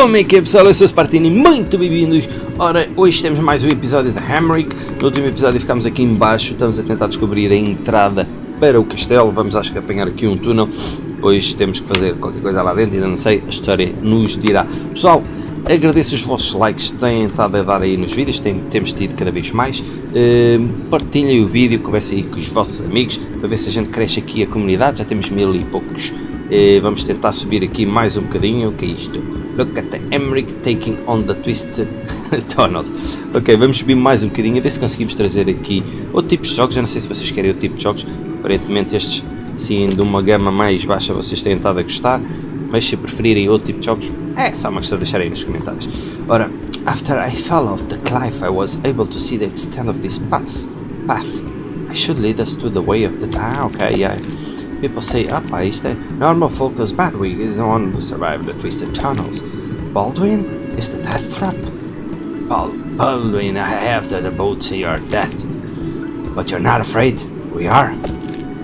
Como é que é pessoal? Eu sou o Spartini, muito bem-vindos! Ora, hoje temos mais um episódio da Hamrick. No último episódio ficámos aqui embaixo, estamos a tentar descobrir a entrada para o castelo. Vamos acho que apanhar aqui um túnel, depois temos que fazer qualquer coisa lá dentro, ainda não sei, a história nos dirá. Pessoal, agradeço os vossos likes que têm estado a dar aí nos vídeos, tem, temos tido cada vez mais. Uh, partilhem o vídeo, conversem aí com os vossos amigos, para ver se a gente cresce aqui a comunidade, já temos mil e poucos e vamos tentar subir aqui mais um bocadinho. O que é isto? Look at the Emmerich taking on the Twisted Tunnels. Ok, vamos subir mais um bocadinho a ver se conseguimos trazer aqui outro tipo de jogos. Eu não sei se vocês querem outro tipo de jogos. Aparentemente estes, sim, de uma gama mais baixa vocês têm estado a gostar. Mas se preferirem outro tipo de jogos, é só uma questão de deixarem nos comentários. Ora, after I fell off the cliff, I was able to see the extent of this path. path. I should lead us to the way of the... Ah, ok, yeah. People say up ice that normal focus Badwig is the one who survived the twisted tunnels. Baldwin is the death trap? Bal Baldwin, I have the boat say you're dead. But you're not afraid. We are.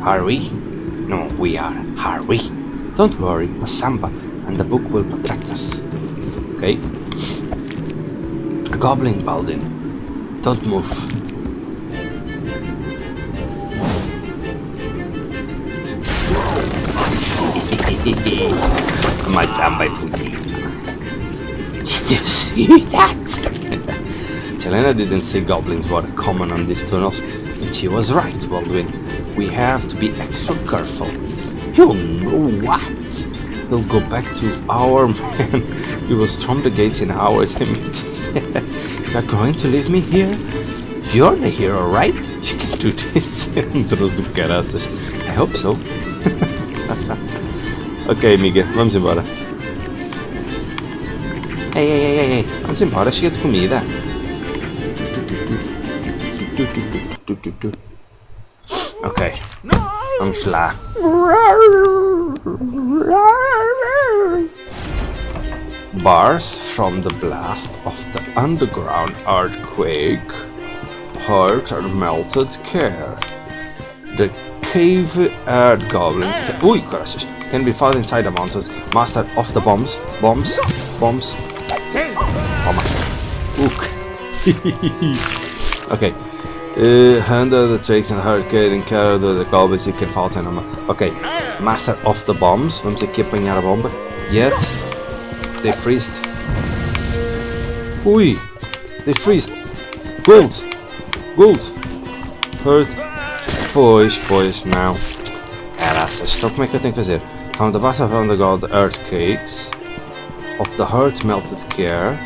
Are we? No, we are. Are we? Don't worry, Masamba and the book will protect us. Okay? Goblin, Baldwin. Don't move. My damn by Did you see that? Jelena didn't say goblins were common on these tunnels, and she was right, Baldwin. We have to be extra careful. You know what? We'll go back to our man. We will storm the gates in our limits. You're going to leave me here? You're the hero, right? You can do this. I hope so. Ok, amiga, vamos embora. Ei, ei, ei, ei, vamos embora, chega de comida. Ok, vamos lá. Bars from the blast of the underground earthquake hurt or melted care. The cave earth goblins can... Caraças! can be found inside the mountains. Master of the bombs. Bombs. Bombs. Toma. Hook. okay. Uh, handle the tricks and hurricane and carry the goblins you can fight them. Ok. Master of the bombs. Vamos aqui apanhar a bomba. Yet. They freezed. Ui. They freezed. Gold. Gold. Hurt. Pois, pois, não. Caraças, então como é que eu tenho que fazer? From the bottom of the gold earthquakes of the heart melted care,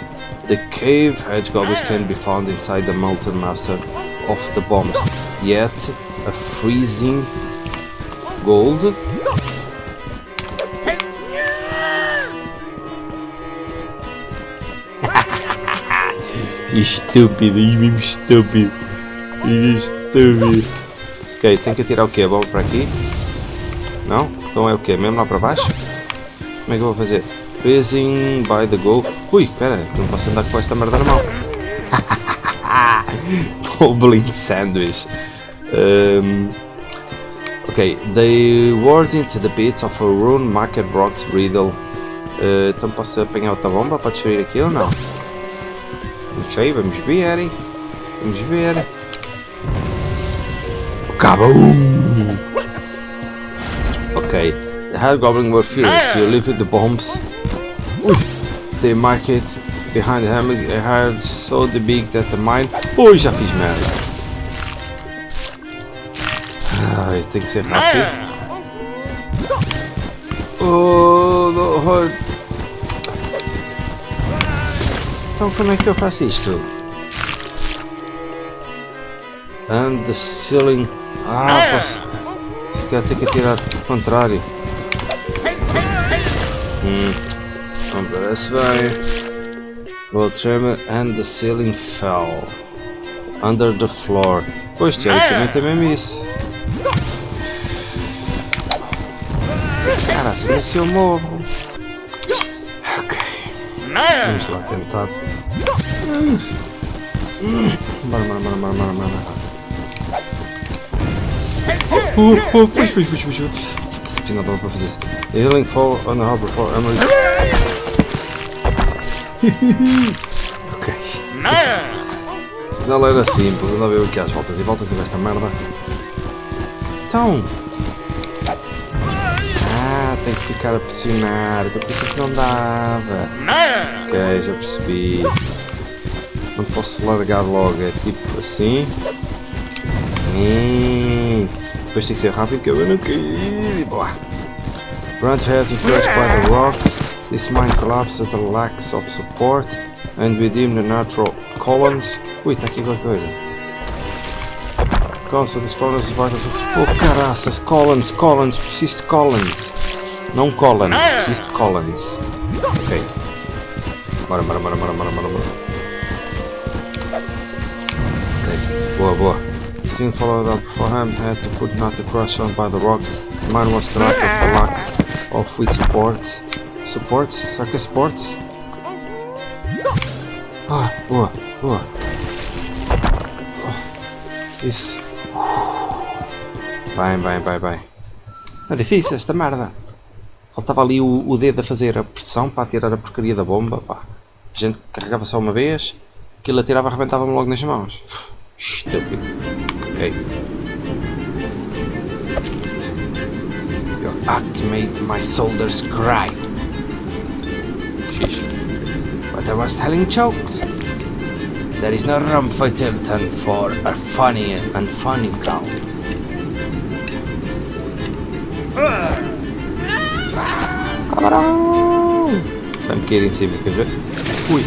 the cave hedge goblins can be found inside the molten master of the bombs. Yet a freezing gold. estúpido, estúpido, estúpido. Ok, tem que tirar o que? A bomba para aqui? Não? Então é o que? Mesmo lá para baixo? Como é que eu vou fazer? Freezing by the goal. Ui, espera, não posso andar com esta merda na mão. Goblin Sandwich. Um, ok, they ward into the bits of a rune market rocks riddle. Uh, então posso apanhar outra bomba para destruir aquilo ou não? Não sei, vamos ver. Vamos ver. Kabum! Okay, the Hobgoblin were furious. You ah. lifted the bombs. They mark it behind the hammer. Uh, it had so the big that the mine. Ui, já fiz merda. Ai, tem que ser rápido. Oh, no, hard. Então como é que eu faço isto? And the ceiling. Ah, posso. Se calhar tem que atirar ao contrário. Hum. Não parece bem. Well, tremor and the ceiling fell. Under the floor. Pois, teoricamente é mesmo isso. Cara, assim se eu morro. Ok. Vamos lá tentar. Bora, bora, bora, bora, bora, bora. Uh, uh, fugi, fugi, fugi, fugi. Afinal dava para fazer isso. Healing fall on the harbor for Emily. ok. Não era simples, anda a ver aqui às voltas e voltas e vai esta merda. Então. Ah, tem que ficar a pressionar, eu pensei que não dava. Ok, já percebi. Não posso largar logo, é tipo assim. E... Depois tem que ser rápido que eu não cair. Boa. Grunt had to touch by the rocks. This mine collapsed at the lack of support and within the natural columns. Ui, está aqui qualquer coisa. For this columns is vital. Oh caraças, columns, columns, preciso de columns. Não column, preciso de columns. Ok. Bora, bora, bora, bora, bora, bora. Ok, boa, boa. He soon followed up beforehand, had to put not the crush on by the rock. The mine was collapsed of the lack of with support. Support? É support? Ah, boa, boa. Oh, isso. Bem, bem, bem, bem. É difícil esta merda. Faltava ali o, o dedo a fazer a pressão para tirar a porcaria da bomba. Pá. A gente carregava só uma vez, aquilo atirava arrebentava-me logo nas mãos. Estúpido. Ok. Your act made my soldiers cry. Sheesh. But I was telling jokes. There is no room for Tilton for a funny and funny crowd. Camarão! Vai-me cair em cima, quer ver? Ui!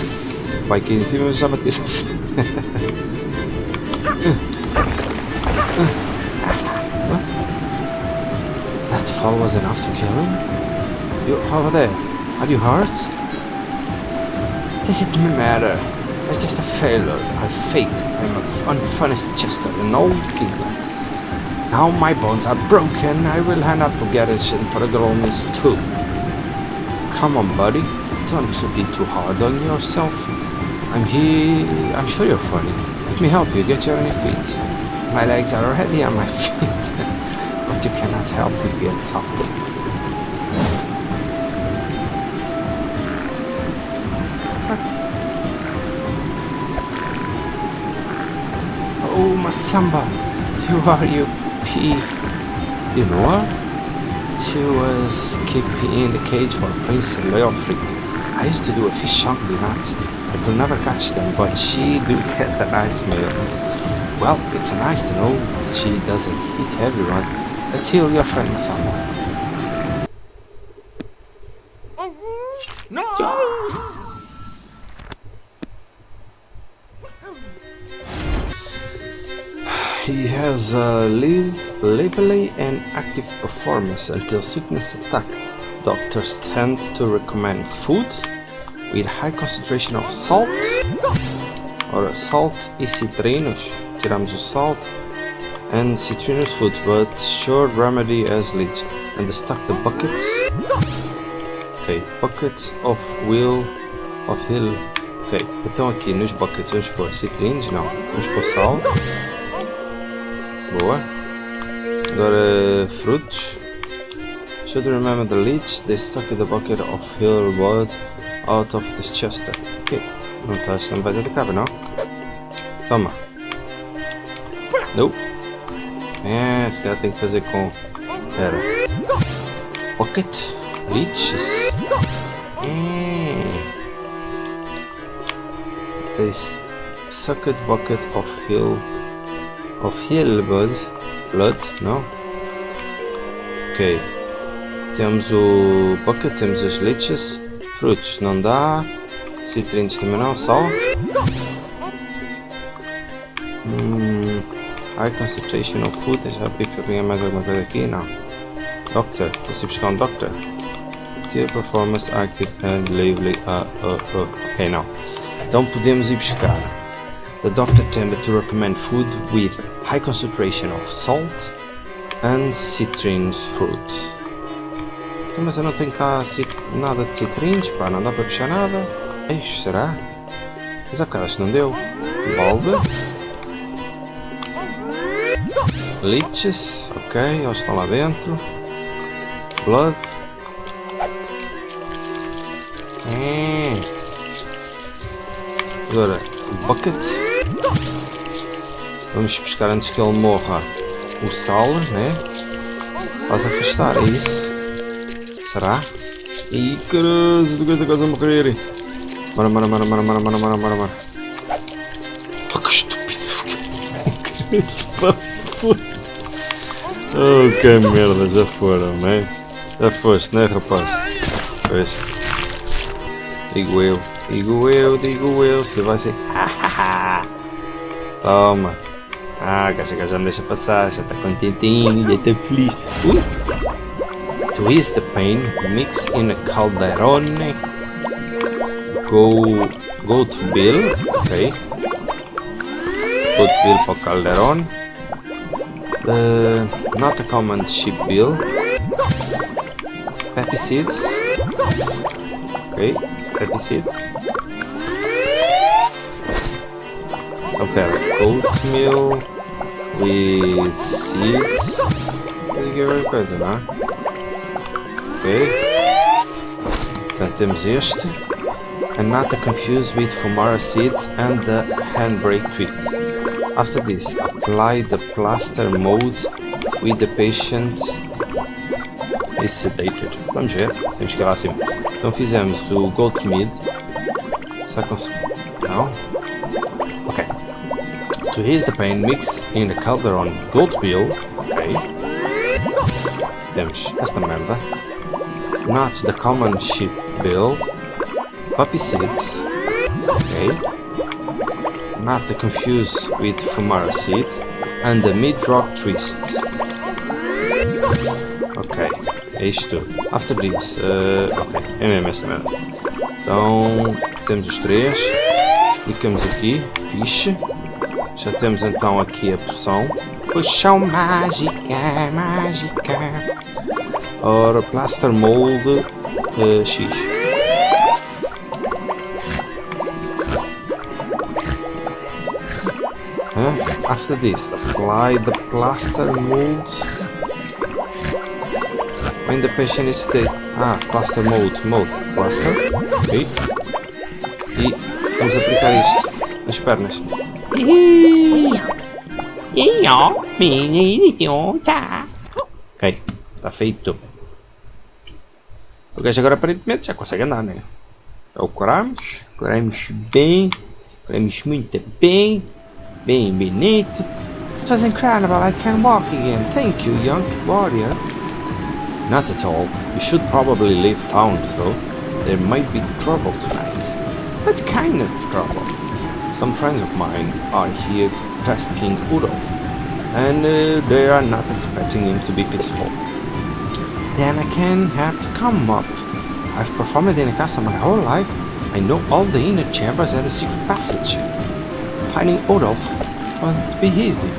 Vai cair em cima, mas já bateu. That fall was enough to kill him? You over there? Are you hurt? Does it matter? I'm just a failure. I fake. I'm an unfinished Chester, an old kinglet. Now my bones are broken. I will hand up to garrison for a growness too. Come on, buddy. Don't be too hard on yourself. I'm here. I'm sure you're funny. Let me help you get your feet. My legs are already on my feet, but you cannot help me get up. Oh, Masamba, you are you pig. You know her? She was keeping in the cage for Prince Leofric. I used to do a fish hungry night. I could never catch them, but she do get a nice meal. Well, it's nice to know that she doesn't hit everyone. Let's heal your friend Masamba. He has uh, a live, lively and active performance until sickness attack. Doctors tend to recommend food with high concentration of salt. Ora, salt e citrinos. Tiramos o salt. And citrinous foods, but sure remedy as leech. And stock the buckets. Ok, buckets of will of hill. Ok, então aqui nos buckets vamos pôr citrinos? Não. Vamos pôr sal. Boa. Agora frutos. Should remember the leech, they stuck the bucket of hill blood out of this chester. Ok. Não estás, não vais atacar, não? Toma. Não. É, se calhar tem que fazer com... Pera. Bucket. Leeches. Hum. They sucked bucket of hill of hill blood. Blood, não? Ok. Temos o bucket, temos as leeches. Frutos, não dá. Citrinos também não, sal. High concentration of food. Deixa eu ver que eu mais alguma coisa aqui. Não. Doctor. Ir buscar um doctor? Tier performance active and lively. Uh, uh, uh. Ok, não. Então podemos ir buscar. The doctor tended to recommend food with high concentration of salt and citrus fruit. Então, mas eu não tenho cá nada de citrinos, pá, não dá para puxar nada. Eixo, será? Mas há bocado acho que não deu. Balde. Leeches, ok, eles estão lá dentro. Blood. Hum. Agora, bucket. Vamos pescar antes que ele morra o sal, né? Faz afastar, é isso? Será? Ih, essa coisa quase a morrer. Bora, bora, bora, bora, bora, bora, bora, bora, bora. Oh, que estúpido. Que Oh, que merda, já foram, né? Já foste, né, rapaz? Pois. Digo eu, digo eu, digo eu, se vai ser. Toma. Ah, gaja, gaja me deixa passar, já está contentinho, já está feliz. Uh. To ease the pain, mix in a calderone. Go, goat bill, ok. Goat bill para calderone. Uh, not a common sheep bill. Peppy seeds. Okay, peppy seeds. Okay, oatmeal with seeds. Quer dizer, qualquer coisa, é? Ok. Então temos. And not to confuse with Fumara seeds and the handbrake treat. After this, apply the plaster mold with the patient is sedated. Vamos ver, temos que ir lá acima. Então fizemos o Gold Mid. Será que Não? Ok. To ease the pain, mix in the Calderon Gold Bill. Ok. Temos esta merda. Not the common sheep bill. Poppy seeds. Ok. Not to confuse with Fumara seeds. And the mid-rock twist. Ok, é isto. After this, uh, ok, é mesmo essa merda. Então, temos os três. Clicamos aqui, fixe. Já temos então aqui a poção. Poção mágica, mágica. Ora, Plaster Mold uh, X. Huh? After this, apply the plaster mold when the patient is dead. Ah, plaster mold, mold, plaster. Ok. E vamos aplicar isto nas pernas. Ok, está feito. O gajo agora aparentemente já consegue andar, né? É o curamos, curamos bem, curamos muito bem. Bem bonito. It was incredible, I can walk again. Thank you, young warrior. Not at all. You should probably leave town, though. There might be trouble tonight. What kind of trouble? Some friends of mine are here to test King Udolf, and uh, they are not expecting him to be peaceful. Then I can have to come up. I've performed in a castle my whole life. I know all the inner chambers and the secret passage. Finding Odolf wasn't be easy.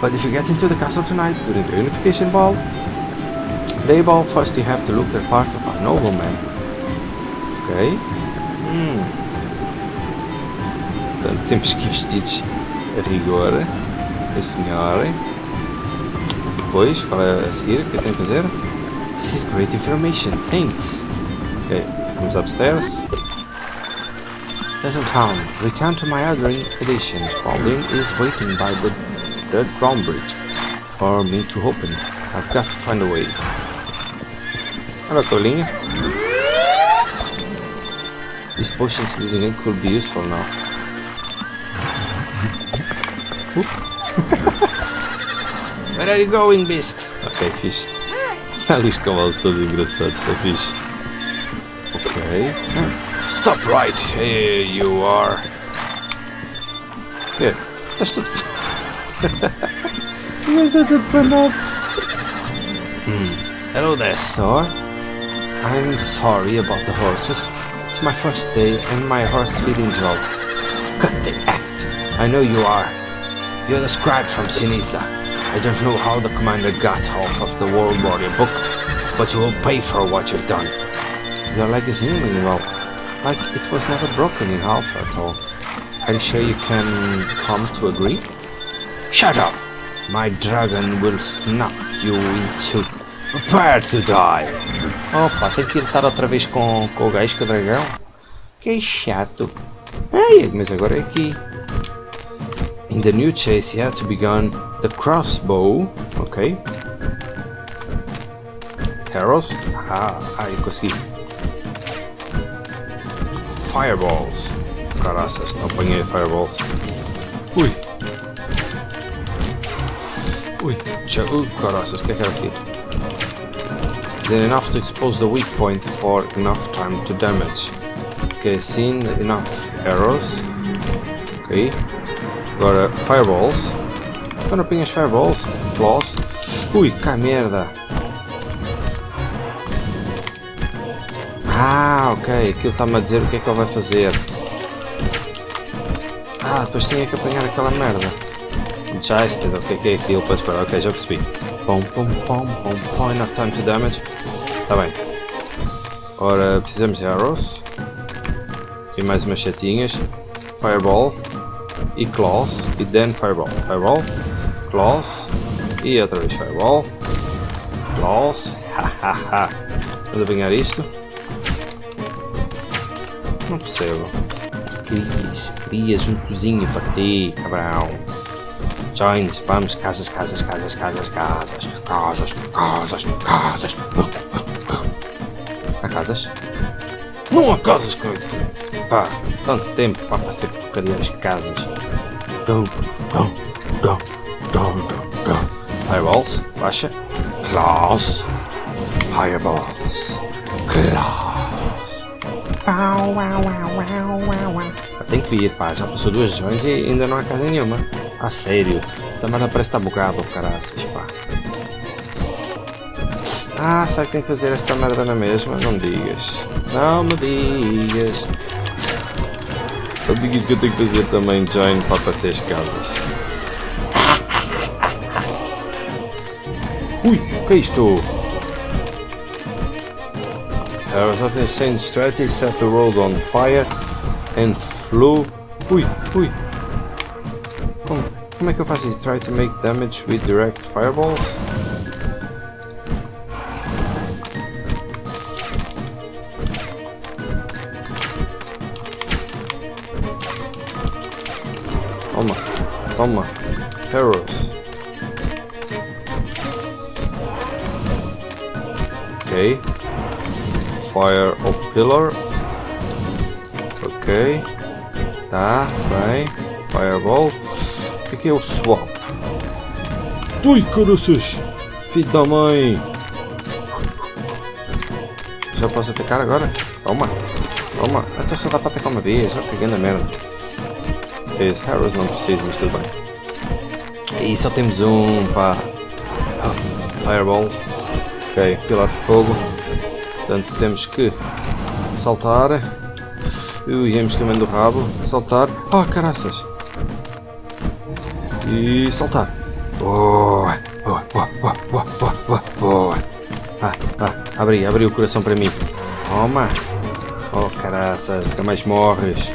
But if you get into the castle tonight during the unification ball, play ball, first you have to look at part of a nobleman. Ok. Hum. Portanto, temos que ir vestidos a rigor. A senhora. Depois, qual é a seguir? O que eu que fazer? This is great information, thanks. Ok, vamos upstairs. Settle town. Return to my other edition. Pauline is waiting by the Red Ground Bridge for me to open. I've got to find a way. Hello, a tolinha. These potions leading in could be useful now. Where are you going, beast? Ok, fixe. Ali os cavalos todos engraçados, está fixe. Ok. Stop right here, you are. Good. Estás tudo. Mas está tudo fanado. Hmm. Hello there, sir. I'm sorry about the horses. It's my first day and my horse feeding job. Cut the act. I know you are. You're the scribe from Sinisa. I don't know how the commander got half of the World Warrior book, but you will pay for what you've done. Your leg is healing well, like it was never broken in half at all. Are you sure you can come to agree? Shut up! My dragon will snap you into... Prepare to die! Opa, tem que lutar outra vez com, com o gajo, com o dragão? Que chato. Ei, mas agora é aqui. In the new chase, you have to begun the crossbow. Ok. Arrows. Ah, ai, consegui. Fireballs. Caraças, não apanhei fireballs. Ui. Ui, ui, caraças, que é que? Then enough to expose the weak point for enough time to damage. Ok, seen enough arrows. Ok. Agora, uh, fireballs. Então não apanhas fireballs. Claws. Ui, cá merda. Ah, ok. Aquilo está-me a dizer o que é que ele vai fazer. Ah, depois tinha que apanhar aquela merda. Joystick, o que é que é aquilo? Pois, espera, ok, já percebi. Pom, pom, pom, pom, pom, enough time to damage. Está bem. Ora, precisamos de arrows. Aqui mais umas setinhas. Fireball. E claws. E then fireball. Fireball. Claws. E outra vez fireball. Claws. Hahaha. Vamos apanhar isto. Não percebo. Crias, crias um cozinho para ti, cabrão. Joins, vamos, casas, casas, casas, casas, casas, casas, casas, casas. Há casas? Não há casas, cara. Pá, tanto tempo para passar porcaria as casas. Fireballs, baixa. Claws. Fireballs. Claws. Tem que vir, pá. Já passou duas joins e ainda não há casa nenhuma. A sério. Também não parece estar bugado, caraças, pá. Ah, sabe que tem que fazer esta merda na mesma? Não me digas. Não me digas. Me digas que eu tenho que fazer também join para aparecer as casas. Ui, o que é isto? There was something Arasate Strategy set the road on fire and flew. Ui, ui. Oh, Mekofasi try to make damage with direct fireballs. Toma, toma, arrows. Okay, Fire of pillar. Ok. Tá, bem. Fireball. O que, que é o swap? Ui, caroças! Filho da mãe! Já posso atacar agora? Toma! Toma! Até só dá para atacar uma vez, ó, que grande merda. Esse Harrows não precisa, mas tudo bem. E só temos um, pá. Ah, Fireball. Ok, pilar de fogo. Portanto, temos que saltar. Ui, íamos caminhando o rabo. Saltar. Ah, caraças! E saltar. Boa! Boa, boa, boa, boa, boa, boa. Ah, ah, abri, abri o coração para mim. Toma! Oh, caraças, nunca mais morres.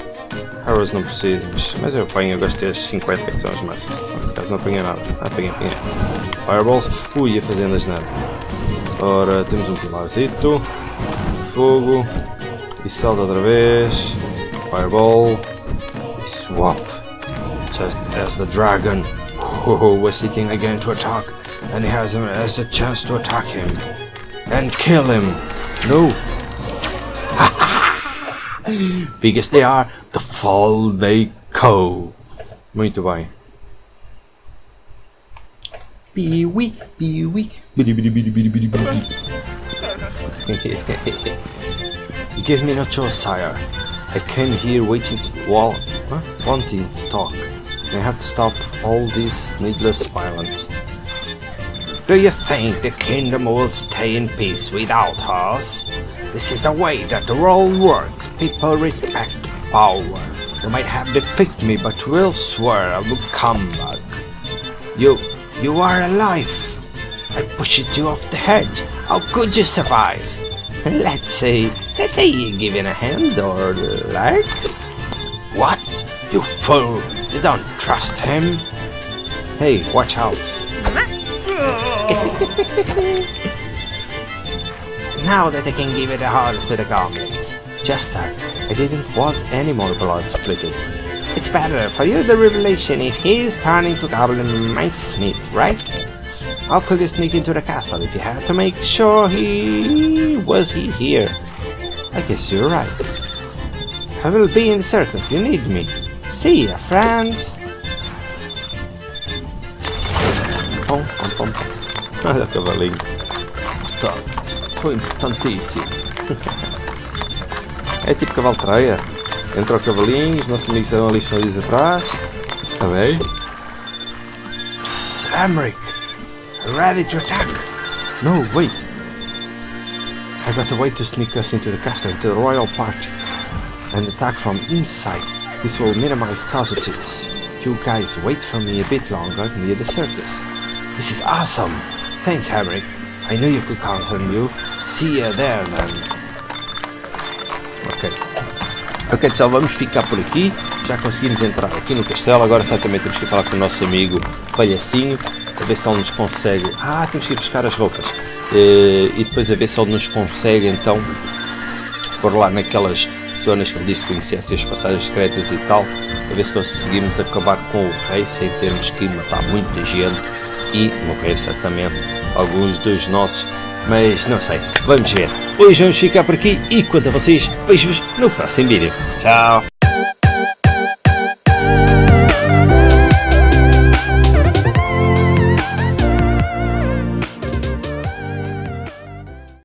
Arrows não preciso, mas, mas eu apanho, eu gosto de ter 50 que são as máximas. Por acaso não apanhei nada. Ah, apanhei, apanhei. Fireballs. Ui, ia fazendo as nada. Ora, temos um pilarzito. Fogo. E salta outra vez. Fireball. E swap. Just as the dragon who was seeking again to attack. And he has, has the chance to attack him. And kill him. No. Big as they are, the fall they go. Muito bem. Piwi, piwi, bidi bidi bidi bidi bidi bidi. You give me no choice, sire. I came here waiting to wall, huh? wanting to talk. I have to stop all this needless violence. Do you think the kingdom will stay in peace without us? This is the way that the world works. People respect power. You might have defeated me, but will swear I will come back. You, you are alive. I pushed you off the hedge. How could you survive? Let's say, let's say you give him a hand or legs. What? You fool! You don't trust him. Hey, watch out. now that I can give it a horse to the goblins. Just uh, I didn't want any more blood splitting. It's better for you the revelation if he's turning to goblin mice meat, right? How could you sneak into the castle if you had to make sure he was he here? I guess you're right. I will be in the circle if you need me. See ya, friends! Pom, pom, pom. Olha o cavalinho. Tá, foi importantíssimo. é tipo cavalo treia. Entra o cavalinho, os nossos amigos estão ali escondidos atrás. Está bem? Psst, Amric! Ready to attack! No, wait! I got a way to sneak us into the castle, into the royal party, and attack from inside. This will minimize casualties. You guys wait for me a bit longer near the circus. This is awesome! Thanks, Hamrick. I knew you could count on you. See you there, then. Ok. Ok, pessoal, vamos ficar por aqui. Já conseguimos entrar aqui no castelo. Agora certamente temos que falar com o nosso amigo Palhacinho. A ver se ele nos consegue... Ah, temos que ir buscar as roupas. Uh, e depois a ver se ele nos consegue, então, por lá naquelas zonas que ele disse que conhecesse as passagens secretas e tal. A ver se conseguimos acabar com o rei sem termos que matar muita gente e morrer certamente alguns dos nossos, mas não sei, vamos ver. Hoje vamos ficar por aqui e quanto a vocês, vejo-vos no próximo vídeo. Tchau!